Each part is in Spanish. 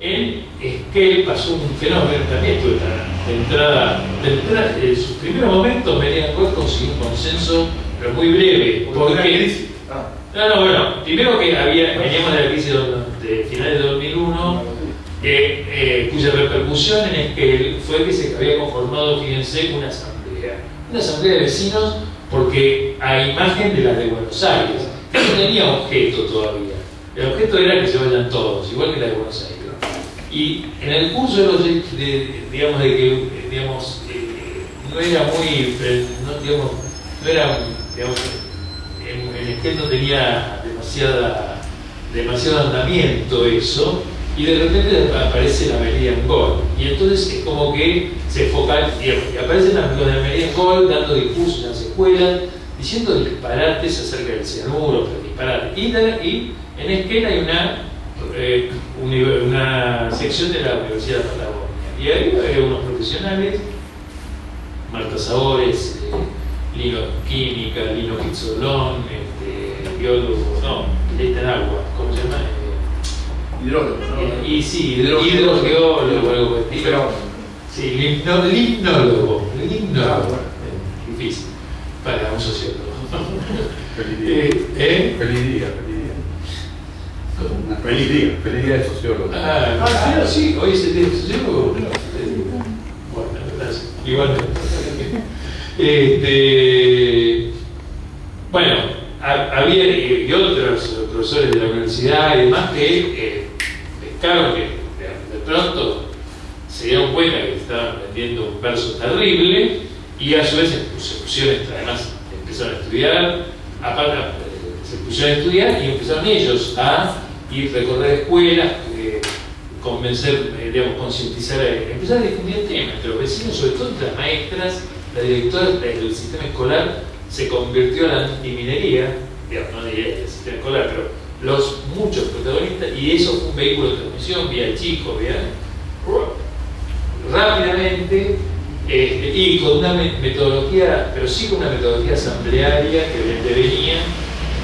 En Esquel pasó un fenómeno, también estuve de entrada, de entrada en sus primeros momentos Merian Gold consiguió un consenso, pero muy breve, porque... Ah, No, no, bueno, primero que había, veníamos de la crisis de, finales de 2001, que, eh, cuya repercusión en Esquel fue que se había conformado, fíjense, una asamblea. Una asamblea de vecinos porque a imagen de la de Buenos Aires, que no tenía objeto todavía. El objeto era que se vayan todos, igual que la de Buenos Aires. Y en el curso de los, digamos, de que, digamos, eh, no era muy, no, digamos, no era, digamos, en, en Esquel no tenía demasiada, demasiado andamiento eso, y de repente aparece la Meridian Gold. Y entonces es como que se focal, digamos, y aparecen los de la Meridian Gold dando discursos en las escuelas, diciendo disparates acerca del cianuro, pero disparates. Y, y en Esquel hay una, eh, una sección de la Universidad de Patagonia. Y ahí hay unos profesionales, Marta Sabores, eh, Lino Química, Lino Pizzolón, este, biólogo, no, está en agua, ¿cómo se llama? Eh, hidrógeno, ¿no? y sí, hidrogeólogo, algo por estilo. Sí, limno- limnólogo, limnólogo. Ah. Eh, Difícil, para un sociólogo. Feliz día. Feliz día, feliz día. De sociólogo. Ah, ah, sí, hoy es el día del sociólogo. Eh, Bueno, gracias. Igualmente. Este, bueno, ha- había eh, y otros profesores de la universidad y demás que eh, pescaron que de, de pronto se dieron cuenta que estaban vendiendo un verso terrible y a su vez se pusieron, además empezaron a estudiar, aparte eh, se pusieron a estudiar y empezaron ellos a ir recorrer escuelas, eh, convencer, eh, digamos, concientizar, eh, empezar a difundir el tema entre los vecinos, sobre todo entre las maestras, las directoras del sistema escolar se convirtió en la antiminería, digamos, no diría del sistema escolar, pero los muchos protagonistas, y eso fue un vehículo de transmisión, vía el chico, vía rápidamente este, y con una me- metodología, pero sí con una metodología asamblearia que venía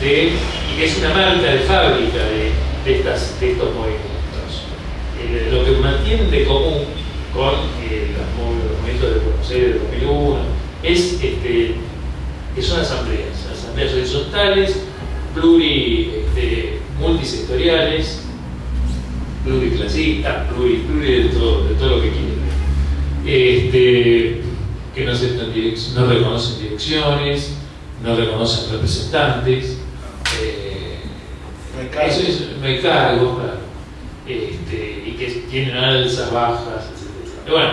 de, y que es una marca de fábrica de, de estos movimientos. Eh, lo que mantienen de común con eh, los, mov- los movimientos de Buenos Aires de 2001 es este, que son asambleas, asambleas horizontales, pluri, este, multisectoriales, pluriclasistas, pluri, de todo, de todo lo que quieren. Este, que no, aceptan no reconocen direcciones, no reconocen representantes, eh, No hay cargos. Eso es- hay cargos, claro. Este, y que tienen alzas, bajas, etc. Pero bueno,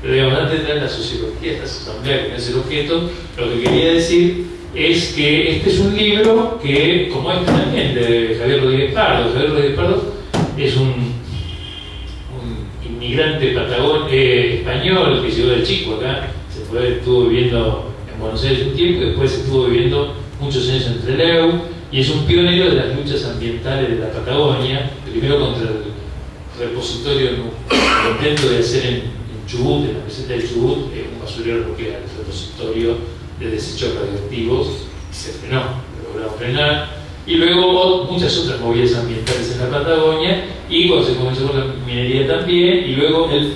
pero digamos, antes de entrar en la sociología, esta asamblea que no es el objeto, lo que quería decir es que este es un libro que, como este también, de Javier Rodríguez Pardo, Javier Rodríguez Pardo es un, un inmigrante patagón, eh, español que llegó del Chico acá, se fue, estuvo viviendo en Buenos Aires un tiempo y después estuvo viviendo muchos años en Trelew y es un pionero de las luchas ambientales de la Patagonia, primero contra el repositorio, intento de hacer en, en Chubut, en la meseta de Chubut, eh, un basurero nuclear, el repositorio de desechos radioactivos, se frenó, lo logramos frenar. Y luego muchas otras movidas ambientales en la Patagonia, y cuando se comenzó con la minería también, y luego él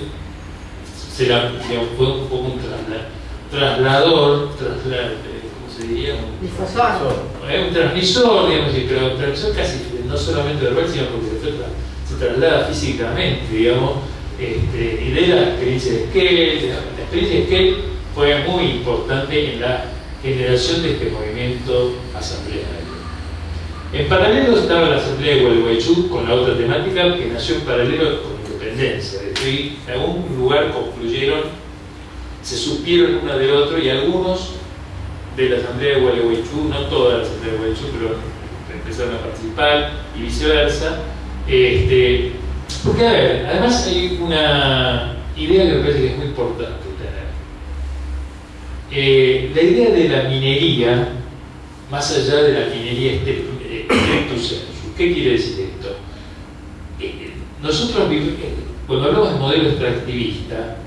se la, digamos, fue un poco un trasla- traslador, trasla- ¿cómo se diría? Un- Difusor. es un transmisor, digamos, pero un transmisor casi no solamente verbal, sino porque se, tra- se traslada físicamente, digamos, este, y de la experiencia de Skell, la, experiencia de Skell fue muy importante en la generación de este movimiento asambleario. En paralelo estaba la asamblea de Gualeguaychú con la otra temática que nació en paralelo con independencia, de y en algún lugar concluyeron, se supieron uno del otro y algunos de la Asamblea de Gualeguaychú, no toda la Asamblea de Gualeguaychú, pero empezaron a participar y viceversa. Este, porque, a ver, además hay una idea que me parece que es muy importante tener. Eh, la idea de la minería, más allá de la minería este- eh, stricto sensu, ¿qué quiere decir esto? Eh, nosotros, eh, cuando hablamos de modelo extractivista,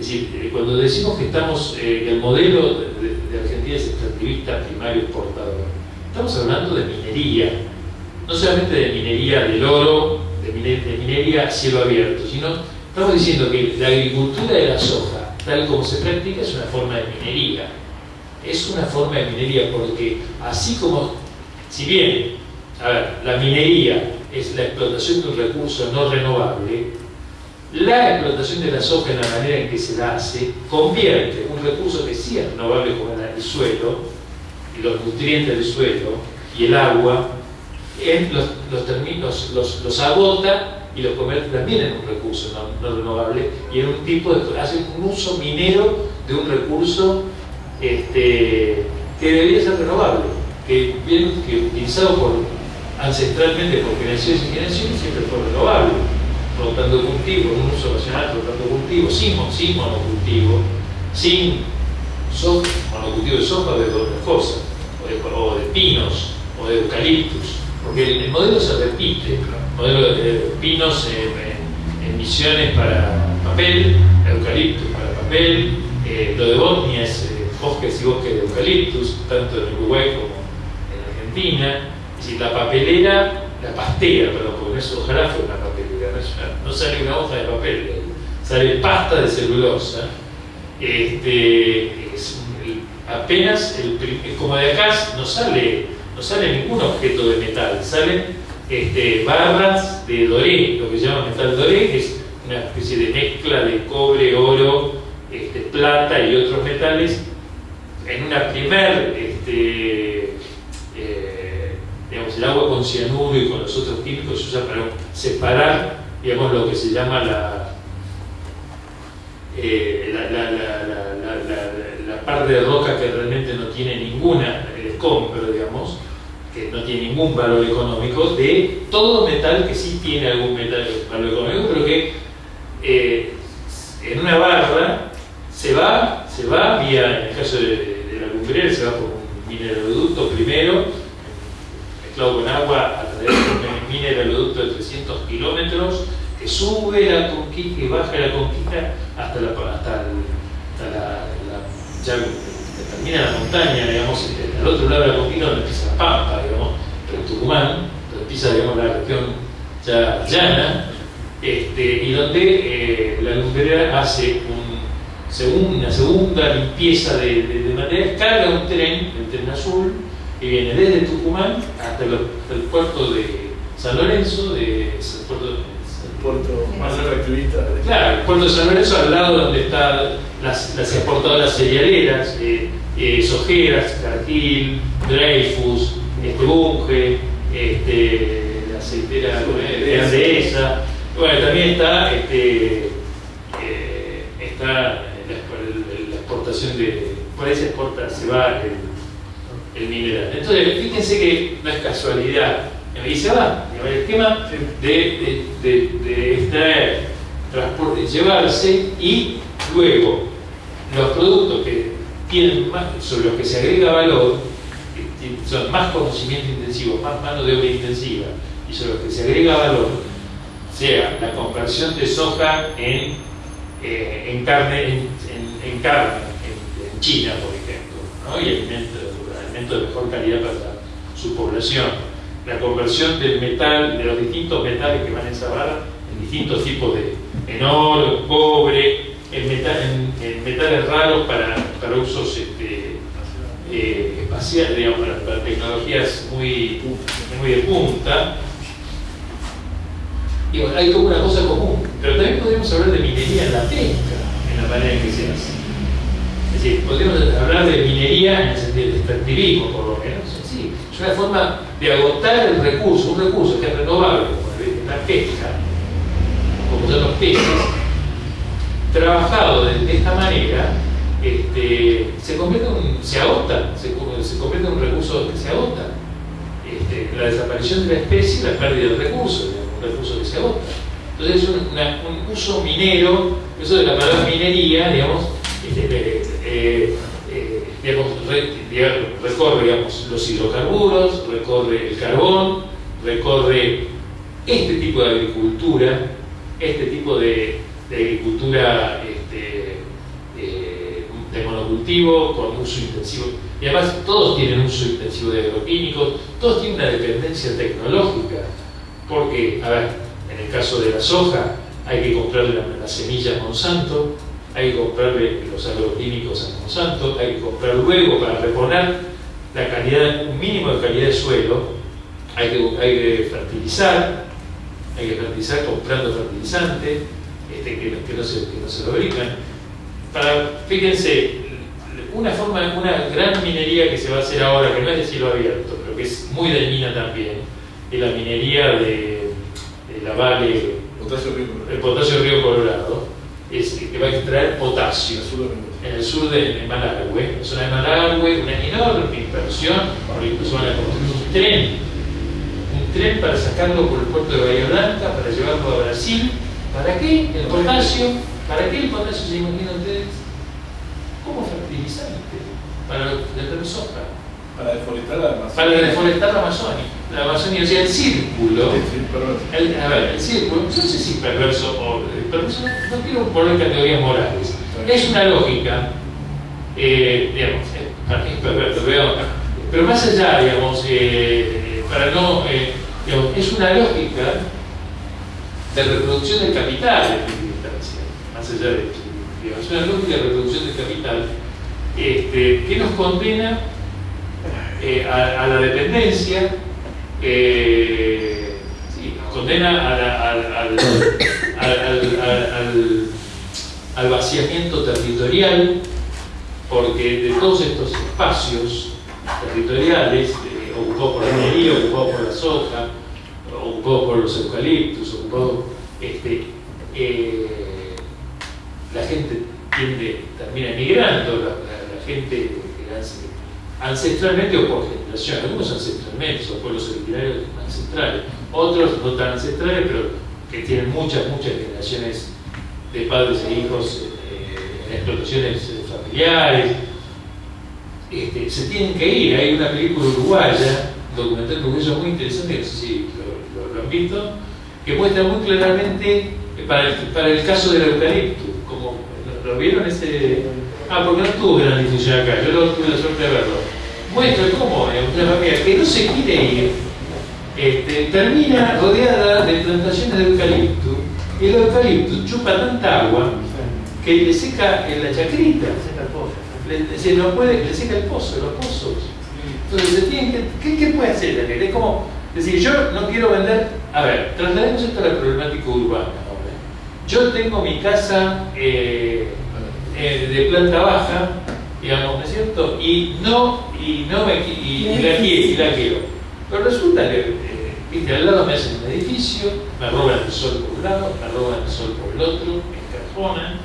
es decir, eh, cuando decimos que estamos, eh, el modelo de, Argentina es extractivista primario exportador, estamos hablando de minería, no solamente de minería del oro, de minería a cielo abierto, sino estamos diciendo que la agricultura de la soja, tal como se practica, es una forma de minería. Es una forma de minería porque así como, si bien, la minería es la explotación de un recurso no renovable, la explotación de la soja en la manera en que se la hace convierte un recurso que sí es renovable como el suelo, los nutrientes del suelo y el agua, en los, los, los, agota y los convierte también en un recurso no, renovable y en un tipo de. hace un uso minero de un recurso este, que debería ser renovable, que, que utilizado ancestralmente por generaciones y generaciones siempre fue renovable rotando cultivo, en un uso racional rotando cultivo, sin, sin monocultivo, sin monocultivo de soja o de otras cosas, o de, pinos, o de eucaliptus, porque el, modelo se repite, el modelo de pinos en, misiones para papel, eucaliptus para papel, eh, lo de Bosnia es eh, bosques y bosques de eucaliptus, tanto en Uruguay como en Argentina, es decir, la papelera, la pastera, perdón, porque no es ojalá no sale una hoja de papel, sale pasta de celulosa. Este, apenas, el, como de acá, no sale, no sale ningún objeto de metal, salen este, barras de doré, lo que se llama metal doré, que es una especie de mezcla de cobre, oro, este, plata y otros metales, en una primer este, eh, el agua con cianuro y con los otros químicos se usa para separar digamos, lo que se llama la, eh, la, la, la, parte de roca que realmente no tiene ninguna, el pero digamos, que no tiene ningún valor económico, de todo metal que sí tiene algún metal, valor económico, pero que eh, en una barra se va, se va vía, en el caso de, la lumbrera, se va por un mineraloducto primero, mezclado con agua a través de un mineraloducto de 300 kilómetros, que sube la conquista y baja la conquista hasta la, hasta, la, ya termina la montaña, digamos, al otro lado de la conquista donde empieza la Pampa, digamos, pero Tucumán, donde empieza digamos, la región ya llana, este, y donde eh, la lumbrera hace un, una segunda limpieza de, de, material, carga un tren, el tren azul, que viene desde Tucumán hasta, el puerto de San Lorenzo, de, el puerto puerto más atractivista. Claro, el puerto de San Lorenzo al lado donde están las, las exportadoras cerealeras, eh, eh, Sojeras, Cargill, Dreyfus, este, Bunge, este, la aceitera de Andesa. Bueno, también está, este, eh, está la, exportación de, por ahí se exporta, se va el, el mineral. Entonces, fíjense que no es casualidad y se va. El esquema de, de, de, extraer, transporte, llevarse y luego los productos que tienen más, sobre los que se agrega valor, que son más conocimiento intensivo, más mano de obra intensiva, y sobre los que se agrega valor, sea la conversión de soja en, eh, en carne, en, en, carne, en, China, por ejemplo, ¿no? y alimentos alimento de mejor calidad para su población la conversión del metal, de los distintos metales que van en esa barra, en distintos tipos de en oro, cobre, en, metal, en, metales raros para, para usos este, eh, espaciales, digamos, para, tecnologías muy, muy de punta. Y bueno, hay como una cosa común, pero también podríamos hablar de minería en la pesca, en la manera en que se hace. Es decir, podríamos hablar de minería en el sentido del extractivismo, por lo menos. Sí, es una forma de agotar el recurso, un recurso que es renovable, como la pesca, como son los peces, trabajado de, esta manera, este, se, convierte en, se agota, se, convierte en un recurso que se agota. Este, la desaparición de la especie la pérdida del recurso, un recurso que se agota. Entonces es un, uso minero, eso de la palabra minería, digamos, este, eh, recorre digamos, los hidrocarburos, recorre el carbón, recorre este tipo de agricultura, este tipo de, agricultura este, eh, de monocultivo con uso intensivo. Y además todos tienen uso intensivo de agroquímicos, todos tienen una dependencia tecnológica, porque, a ver, en el caso de la soja, hay que comprarle las la semillas Monsanto, hay que comprarle los agroquímicos a Monsanto, hay que comprar luego para reponer la calidad, un mínimo de calidad de suelo, hay que, hay que fertilizar, hay que fertilizar comprando fertilizante, este, que, que, no se, que no se fabrican. Para, fíjense, una forma, una gran minería que se va a hacer ahora, que no es de cielo abierto, pero que es muy dañina también, es la minería de, de la Vale, Potasio Río el potasio Río Colorado, es, que va a extraer potasio en el sur de, Malargüe, en la zona de Malargüe, una enorme inversión, ahora incluso van a construir un tren, un tren para sacarlo por el puerto de Bahía Blanca, para llevarlo a Brasil. ¿Para qué? El potasio, ¿para qué el potasio se imaginan ustedes? Como fertilizante para la soja, Para deforestar la Amazonia. para deforestar la Amazonia. La Amazonia, o sea, el círculo. El- a ver, el círculo, yo no sé si perverso o perverso, no, no quiero poner categorías morales. Es una lógica, eh, digamos, eh, es perverso, pero, pero más allá, digamos, eh, para no, eh, digamos, es una lógica de reproducción del capital en más allá de digamos, es una lógica de reproducción del capital este, que nos condena a, la dependencia, sí, nos condena a la- al- vaciamiento territorial, porque de todos estos espacios territoriales, eh, ocupados por la minería, ocupados por la soja, ocupados por los eucaliptos, ocupados, este, eh, la gente tiende, termina emigrando, la, la- la gente ancestralmente o por generación, algunos ancestralmente, son pueblos originarios ancestrales, otros no tan ancestrales, pero que tienen muchas, muchas generaciones de padres e hijos eh, en explotaciones eh, familiares, este, se tienen que ir. Hay una película uruguaya, un documental uruguayo muy interesante, no sé si lo, lo- han visto, que muestra muy claramente, eh, para el, caso del eucalipto, como ¿lo, vieron ese? Ah, porque no tuvo gran difusión acá, yo no tuve la suerte de verlo. Muestra cómo una familia que no se quiere ir, este, termina rodeada de plantaciones de eucalipto, y el eucalipto chupa tanta agua que le seca en la chacrita le, se lo puede, le seca el pozo, los pozos. Entonces, se tienen que, ¿qué, qué puede hacer la gente? Es como decir, yo no quiero vender. A ver, traslademos esto a la problemática urbana. Yo tengo mi casa eh, eh, de planta baja, digamos, ¿no es cierto? Y no, y no me, y la quiero, y la quiero. Pero resulta que, eh, viste, al lado me hacen un edificio, me roban el sol por un lado, me roban el sol por el otro, me encajonan.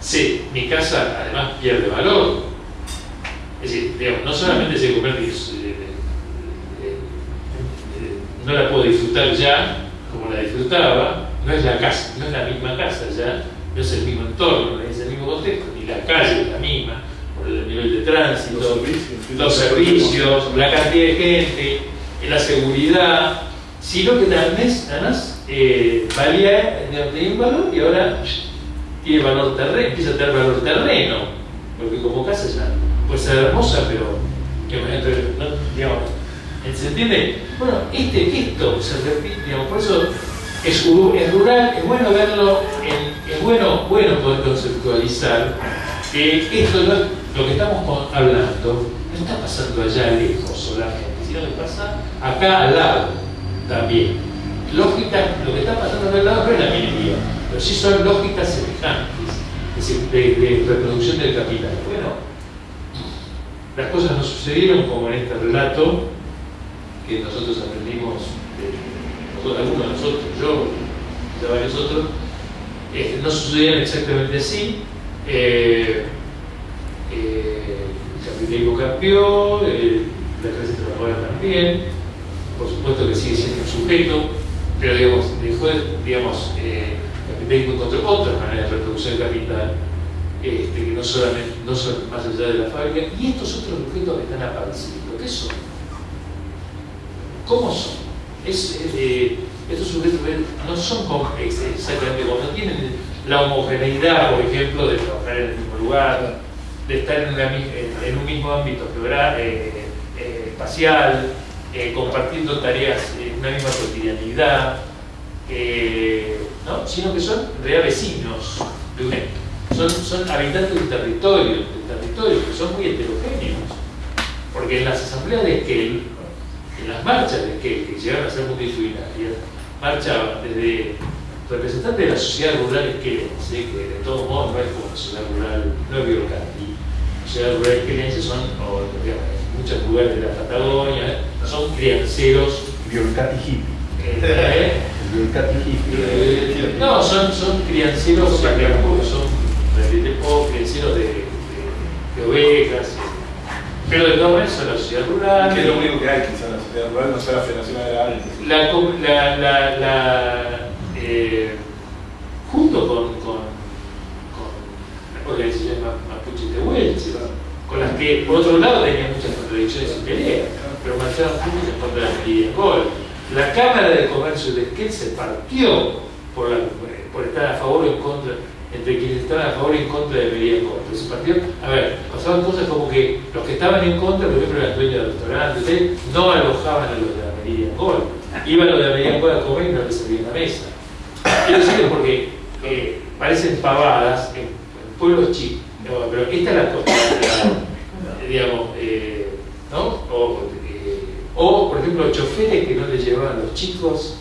Sí, mi casa además pierde valor. Es decir, digamos, no solamente se convierte eh, no la puedo disfrutar ya como la disfrutaba, no es la casa, no es la misma casa ya, no es el mismo entorno, no es el mismo contexto, ni la calle es la misma, por el nivel de tránsito, Los servicios. los servicios, la cantidad de gente, la seguridad, sino que también además eh, valía, tenía un valor y ahora tiene valor terreno, empieza a tener valor terreno, porque como casa ya puede ser hermosa, pero que no, ¿se entiende? Bueno, este esto se repite, digamos, por eso es, rural, es bueno verlo, es bueno, bueno poder conceptualizar que esto es- lo que estamos hablando no está pasando allá lejos solamente, que pasa acá al lado también. Lógica, lo que está pasando acá al lado no es la minería, pero sí son lógicas semejantes, es decir, de, reproducción del capital. Bueno, las cosas no sucedieron como en este relato que nosotros aprendimos, de, nosotros- algunos de nosotros, yo, de varios otros, este, no sucedieron exactamente así. Eh, eh, el capitalismo cambió, eh, la clase también, por supuesto que sigue siendo un sujeto, pero digamos, dejó de- digamos, eh, el capitalismo encontró otras maneras de reproducción del capital, este, que no solamente, no son más allá de la fábrica, y estos otros sujetos que están apareciendo, ¿qué son? ¿Cómo son? Es, eh, estos sujetos no son exactamente como, no tienen la homogeneidad, por ejemplo, de trabajar en el mismo lugar, de estar en, un mismo ámbito geográfico, eh, eh, espacial, eh, compartiendo tareas en una misma cotidianidad. eh, ¿no? sino que son real vecinos de un son, son habitantes del territorio, del territorio, que son muy heterogéneos. Porque en las asambleas de Esquel, en las marchas de Esquel, que llegaron a ser multitudinarias, marchaban desde representantes de la sociedad rural esquelense, que de todos modos no es como la sociedad rural, no es biocati, la sociedad rural esquelense son, o, digamos, en muchos lugares de la Patagonia, son crianceros. Biolcati hippie. Eh, Biolcati hippie. eh, no, son, son crianceros, digamos, son realmente poco crianceros de, de, de ovejas, pero de todas maneras son la sociedad rural. Que es lo único que hay, quizás en la sociedad rural, no sea la Federación Agraria. la, la, la, la, eh, junto con, con, con las organizaciones ma- mapuches de Huelche, con las que por otro lado tenían y peleas, pero marchaban juntos en contra de la medida Gol. La Cámara de Comercio de Esquel se partió por, estar a favor o en contra, entre quienes estaban a favor y en contra de medida Gol. Se partió, a ver, pasaban cosas como que los que estaban en contra, por ejemplo, eran dueños de restaurantes, ¿eh? no alojaban a los de la medida Gol. Iban los de la medida Gol a comer y no les servían la mesa. Quiero decirlo porque eh, parecen pavadas en, pueblos chicos, pero esta es la cosa, digamos, eh, O, eh, o, por ejemplo, choferes que no le llevaban a los chicos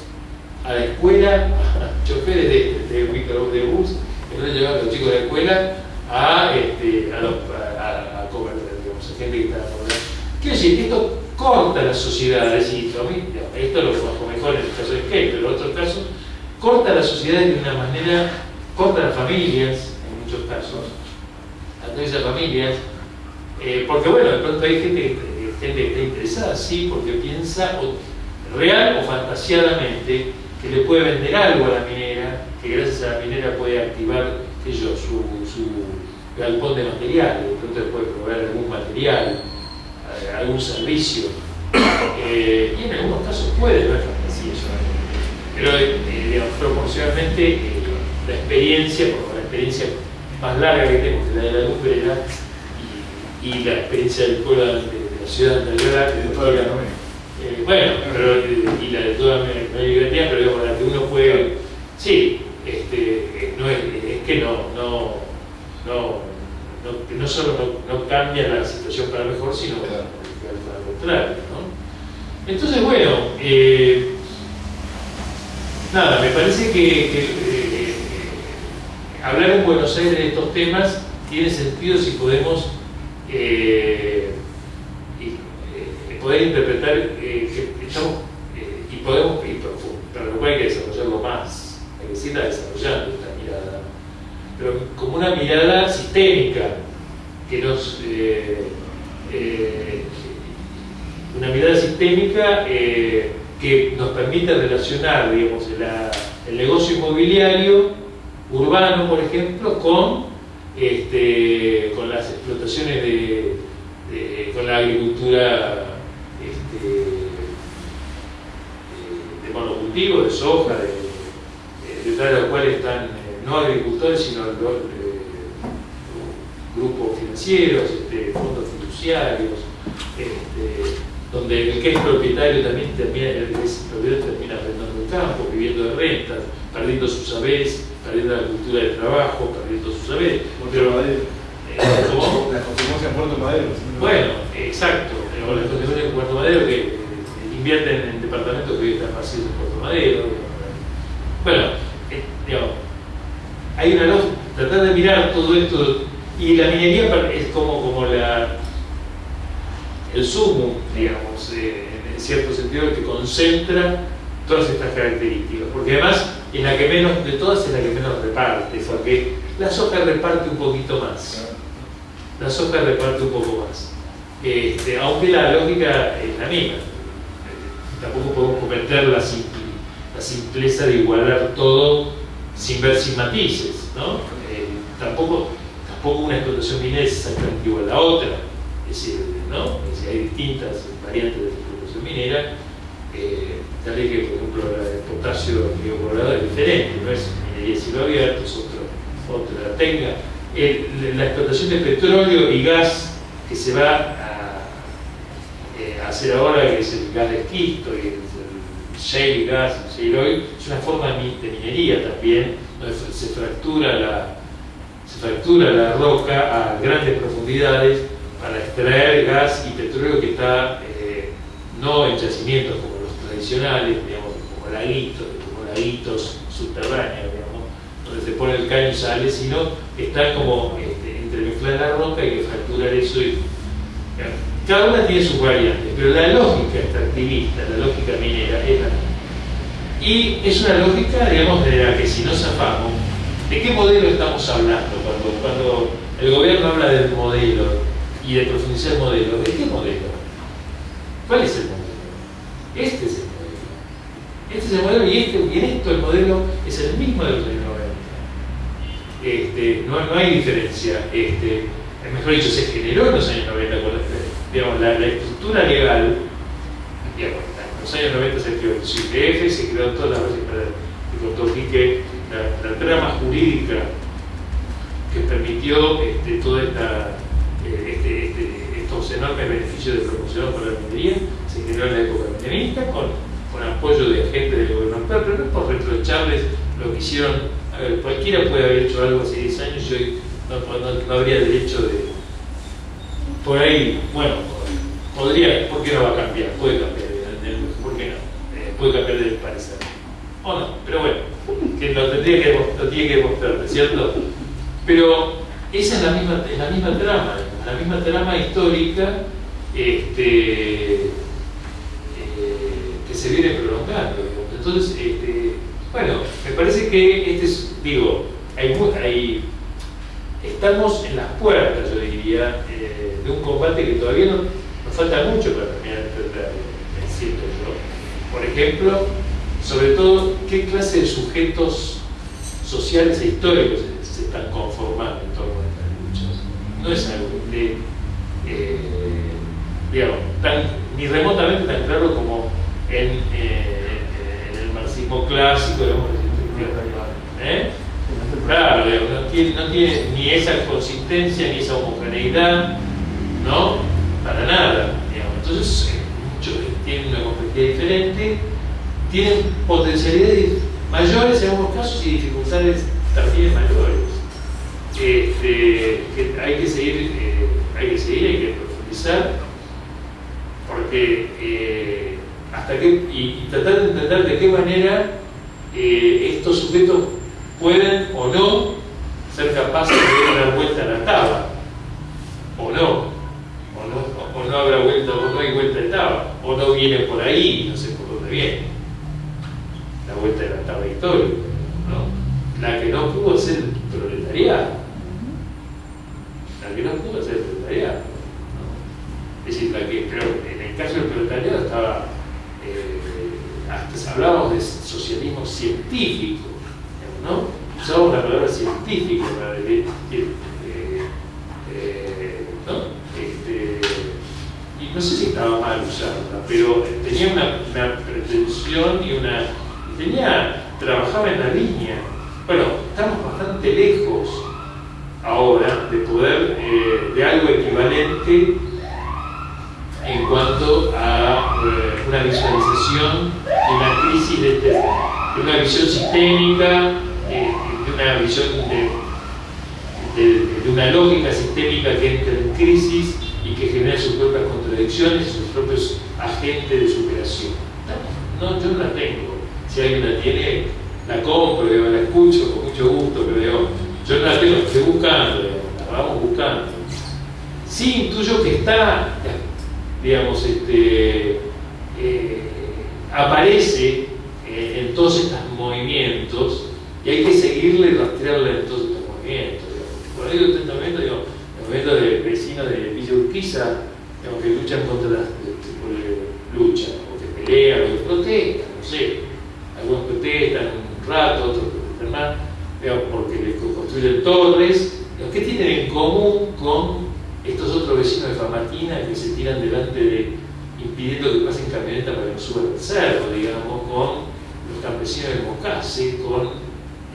a la escuela, choferes de, de, de bus que no le llevaban a los chicos de la escuela a, este, a, los- a- a- a comer, digamos, a gente que estaba cobrando. Quiero decir, esto corta la sociedad, es decir, a mí, digamos, esto lo conozco mejor en el caso de Skate, pero en otros casos, corta la sociedad de una manera, corta las familias, en muchos casos, atraviesa familias, eh, porque bueno, de pronto hay gente, que- gente que está interesada, sí, porque piensa real o fantasiadamente que le puede vender algo a la minera, que gracias a la minera puede activar qué su, galpón de materiales, de pronto puede proveer algún material, eh, algún servicio, Eh, y en algunos casos puede, no es fantasía. Pero eh, digamos, proporcionalmente eh, la experiencia, por la experiencia más larga que tenemos, que la de la lumbrera, y, y la experiencia del pueblo de la ciudad de Alvear, Y de la eh, bueno, pero, eh, y la de toda la libertad, pero digamos, la que uno puede, sí, este, eh, no es, es que no, no, no, no, no solo no, no cambia la situación para mejor, sino Claro. para lo contrario, ¿no? Entonces, bueno, eh, nada, me parece que, que, eh, hablar en Buenos Aires de estos temas tiene sentido si podemos eh, eh, poder interpretar eh, eh, y podemos y para lo cual hay que desarrollarlo más, hay que seguir desarrollando esta mirada, pero como una mirada sistémica que nos eh, una mirada sistémica que nos permite relacionar, digamos, el negocio inmobiliario urbano, por ejemplo, con, este, con las explotaciones de, de- con la agricultura este, de, de de soja, de, de- detrás de los cuales están eh, no agricultores, sino eh, grupos financieros, este, fondos fiduciarios, este, donde el que es propietario también termina, el que es propietario termina arrendando el campo, viviendo de rentas, perdiendo sus saberes, perdiendo la cultura del trabajo, perdiendo sus saberes. Madero. eh, ¿cómo? Las consecuencias en Puerto Madero. Bueno, exacto. las consecuencias de Puerto Madero que invierten en departamentos que hoy están vacíos en Puerto Madero. Bueno, eh, digamos, hay una lógica, tratar de mirar todo esto, y la minería es como, como la, el sumo, digamos, eh, en cierto sentido, que concentra todas estas características, porque además es la que menos, de todas es la que menos reparte, porque la soja reparte un poquito más la soja reparte un poco más. Este, aunque la lógica es la misma. Tampoco podemos cometer la, sim- la simpleza de igualar todo sin ver sin matices. ¿no? Eh, tampoco, tampoco una explotación minera es exactamente igual a la otra. Es decir, ¿no? Es hay distintas variantes de explotación minera. Eh, tal vez que, por ejemplo, la de potasio Colorado es diferente, no es minería cielo abierto, es otro, otra el- la explotación de petróleo y gas que se va hacer ahora, que es el gas de esquisto y el, el shale gas, shale oil, es una forma de minería también, donde se fractura la, se fractura la roca a grandes profundidades para extraer gas y petróleo que está eh, no en yacimientos como los tradicionales, digamos, como laguitos, como laguitos subterráneos, donde se pone el caño y sale, sino que está como este, entremezclar la roca y que fracturar eso y cada una tiene sus variantes, pero la lógica extractivista, la lógica minera es la misma. Y es una lógica, digamos, de la que si no zafamos, ¿de qué modelo estamos hablando? Cuando, cuando el gobierno habla del modelo y de profundizar el modelo, ¿de qué modelo? ¿Cuál es el modelo? Este es el modelo. Este es el modelo y, este, y en esto el modelo es el mismo de los años 90. Este, no, no hay diferencia. Este, mejor dicho, se generó en los años 90 con digamos, la, estructura legal, en los años 90 se creó el CIPF, se creó todas las bases para el que la, trama jurídica que permitió este, esta, eh, este, este, estos enormes beneficios de promoción para la minería se generó en la época menemista con, con apoyo de agentes del gobierno actual, pero no por retrocharles lo que hicieron. Cualquiera puede haber hecho algo hace 10 años y hoy no, no, no habría derecho de, por ahí, bueno, podría, ¿por qué no va a cambiar? Puede cambiar, ¿por qué no? Eh, puede cambiar de parecer. O no, pero bueno, que lo, tendría que, lo tiene que demostrar, ¿cierto? Pero esa es la misma, es la misma trama, la misma trama histórica este, eh, que se viene prolongando. Entonces, este, bueno, me parece que este es, digo, hay, hay estamos en las puertas, yo diría, de un combate que todavía no, nos falta mucho para terminar siento yo. Por ejemplo, sobre todo, qué clase de sujetos sociales e históricos se, están conformando en torno a estas luchas. No es algo de, eh, digamos, ni remotamente tan claro como en, eh, el marxismo clásico, digamos, ¿eh? Claro, no tiene, no tiene ni esa consistencia ni esa homogeneidad, ¿no? Para nada. Digamos. Entonces, muchos tienen una complejidad diferente, tienen potencialidades mayores en algunos casos y dificultades también mayores. Este, que hay que seguir, eh, hay que seguir, hay que profundizar, porque eh, hasta que, y, tratar de entender de qué manera eh, estos sujetos pueden o no ser capaces de dar vuelta a la taba, o no, o no, o no habrá vuelta, o no hay vuelta de taba, o no viene por ahí, no sé por dónde viene, la vuelta de la taba histórica, ¿no? la que el proletariado, la que no pudo ser el proletariado, es decir, la que, pero en el caso del proletariado estaba, eh, hasta hablábamos de socialismo científico, ¿no? Usamos la palabra científico para decir, eh, eh, ¿no? Este, y no sé si estaba mal usarla, pero tenía una, una pretensión y una. tenía. trabajaba en la línea. Bueno, estamos bastante lejos ahora de poder, eh, de algo equivalente en cuanto a eh, una visualización de una crisis de, este, de una visión sistémica eh, de una visión de, una lógica sistémica que entra en crisis y que genera sus propias contradicciones, sus propios agentes de superación. No, yo no la tengo. Si alguien la tiene, la compro, la escucho con mucho gusto, digo, yo no la tengo, estoy buscando, la vamos buscando. Sí intuyo que está, digamos, este, eh, aparece eh, en todos estos movimientos y hay que seguirle y rastrearle en todos estos movimientos. Por ahí yo también digo, el movimiento de vecinos de Villa Urquiza, digamos, que luchan contra las que luchan, o que pelean, o que protestan, no sé. Algunos protestan un rato, otros protestan más, porque les construyen torres. ¿Qué tienen en común con estos otros vecinos de Famatina que se tiran delante de, impidiendo que pasen camionetas para que no suban el cerro, digamos, con los campesinos de Mocase, con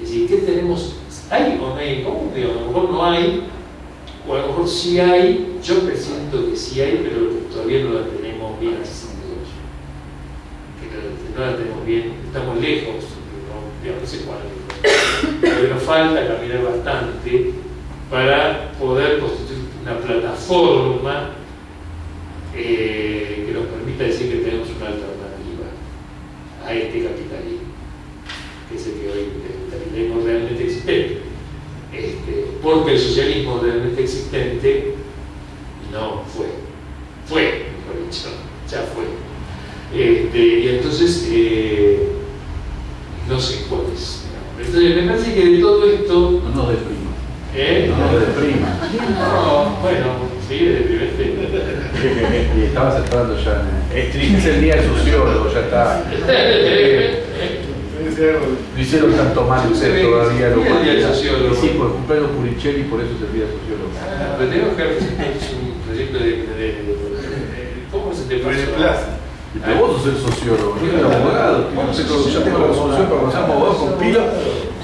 es decir, ¿qué tenemos? ¿Hay o no hay en común? A lo mejor no hay, o a lo mejor sí hay, yo presiento que sí hay, pero todavía no la tenemos bien no la tenemos bien, estamos lejos, no, no sé cuál, pero nos falta caminar bastante para poder constituir una plataforma eh, que nos permita decir que tenemos una alternativa a este capitalismo, que es el que hoy el capitalismo realmente existente. Este, porque el socialismo realmente existente no fue, fue, mejor dicho, ya fue. Este, y entonces, eh, no sé cuál es. Entonces, me parece que de todo esto. No nos deprima. ¿eh? No nos deprima. No, bueno, sí, es deprimente. y estabas entrando ya en el... Es el día del sociólogo, ya está. No hicieron tanto mal ustedes todavía lo Sí, el día del sociólogo. Y sí, por cumpleaños Puricelli, por eso es el día sociólogo. Pero tenemos que representar un proyecto de, de, de- ¿Cómo se te Plaza. Pero vos sos el sociólogo, yo soy el abogado. Ya tengo la resolución para cuando seamos abogados con pila.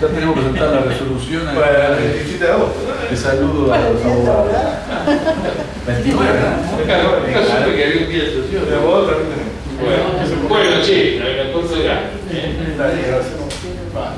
Ya tenemos que presentar la resolución. Para el 17 de agosto. Te saludo a los abogados. 29, ¿no? Nunca, nunca supe que había un día del El sociólogo. abogado también tenemos. Bueno, bueno, che, la, la cosa era. Está bien, gracias. Bueno.